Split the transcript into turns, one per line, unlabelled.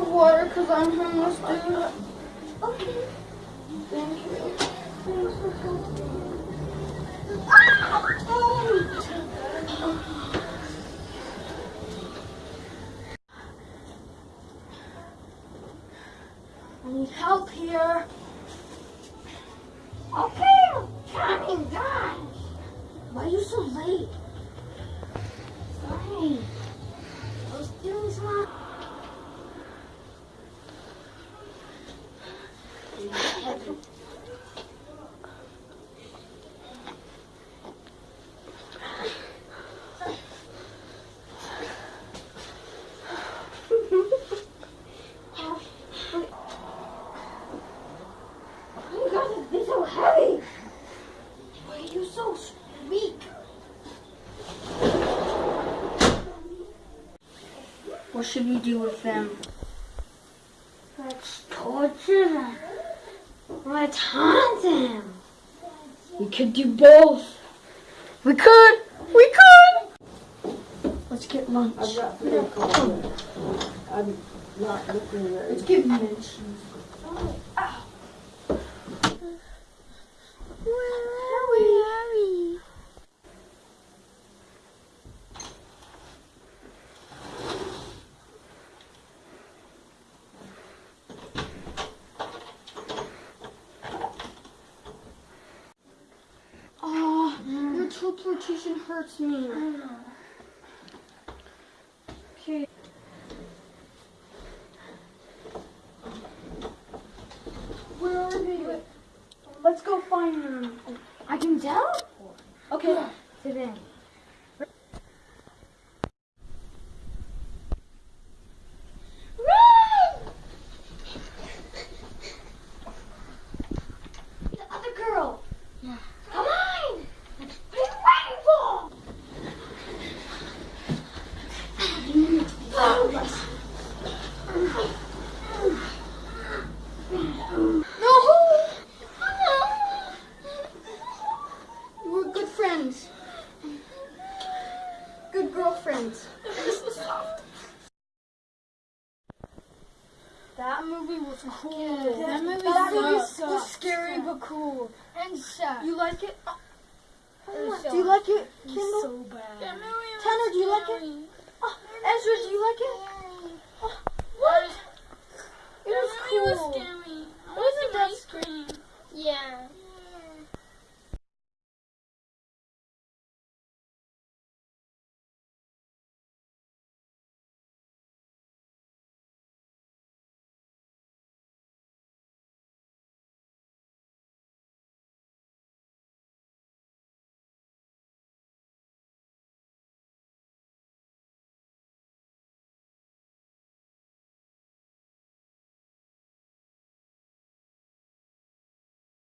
water because I'm homeless, dude.
Okay.
Thank you. I need help here.
Okay, I'm coming, guys.
Why are you so late?
Sorry. I was doing some. You guys be so heavy.
Why are you so weak? What should we do with them?
Let's torture them. Let's haunt them.
We could do both. We could. We could. Let's get lunch.
I'm not very confident. I'm not looking very.
Let's get lunch.
Hurry.
Oh, hurts me. Okay. Where are they? Let's go find them.
I can teleport
Okay.
to them.
Girlfriends. That movie was cool.
That movie
that movie was scary but cool.
And shut.
You like it? Oh.
Oh was
Do you like it, Kendall?
so bad.
Tanner, do you scary. like it? Oh, Ezra, do you like it?